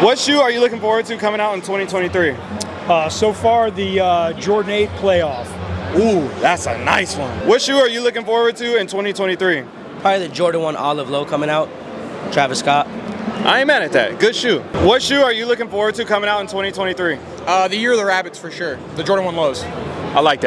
What shoe are you looking forward to coming out in 2023? Uh, so far, the uh, Jordan 8 playoff. Ooh, that's a nice one. What shoe are you looking forward to in 2023? Probably the Jordan 1 Olive Low coming out. Travis Scott. I ain't mad at that. Good shoe. What shoe are you looking forward to coming out in 2023? Uh, the year of the rabbits for sure. The Jordan 1 lows. I like that.